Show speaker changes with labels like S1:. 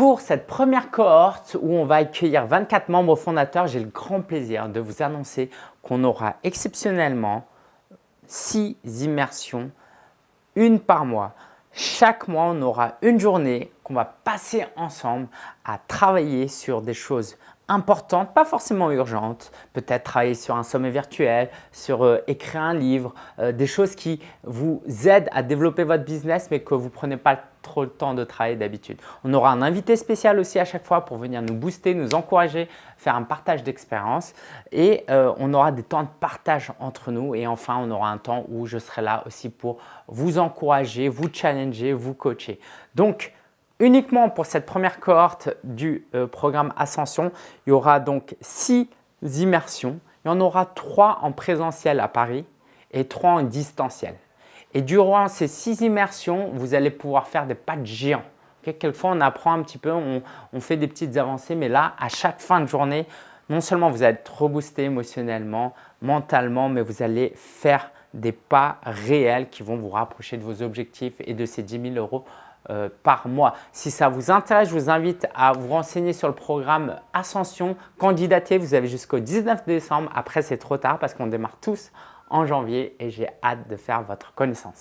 S1: Pour cette première cohorte où on va accueillir 24 membres fondateurs, j'ai le grand plaisir de vous annoncer qu'on aura exceptionnellement 6 immersions, une par mois. Chaque mois, on aura une journée qu'on va passer ensemble à travailler sur des choses importantes, pas forcément urgentes, peut-être travailler sur un sommet virtuel, sur euh, écrire un livre, euh, des choses qui vous aident à développer votre business mais que vous ne prenez pas trop le temps de travailler d'habitude. On aura un invité spécial aussi à chaque fois pour venir nous booster, nous encourager, faire un partage d'expérience et euh, on aura des temps de partage entre nous et enfin on aura un temps où je serai là aussi pour vous encourager, vous challenger, vous coacher. Donc, uniquement pour cette première cohorte du euh, programme Ascension, il y aura donc six immersions. Il y en aura trois en présentiel à Paris et trois en distanciel. Et durant ces six immersions, vous allez pouvoir faire des pas de géants. Quelquefois, on apprend un petit peu, on, on, fait des petites avancées, mais là, à chaque fin de journée, non seulement vous allez être reboosté émotionnellement, mentalement, mais vous allez faire des pas réels qui vont vous rapprocher de vos objectifs et de ces 10 000 euros euh, par mois. Si ça vous intéresse, je vous invite à vous renseigner sur le programme Ascension. Candidater, vous avez jusqu'au 19 décembre. Après, c'est trop tard parce qu'on démarre tous en janvier et j'ai hâte de faire votre connaissance.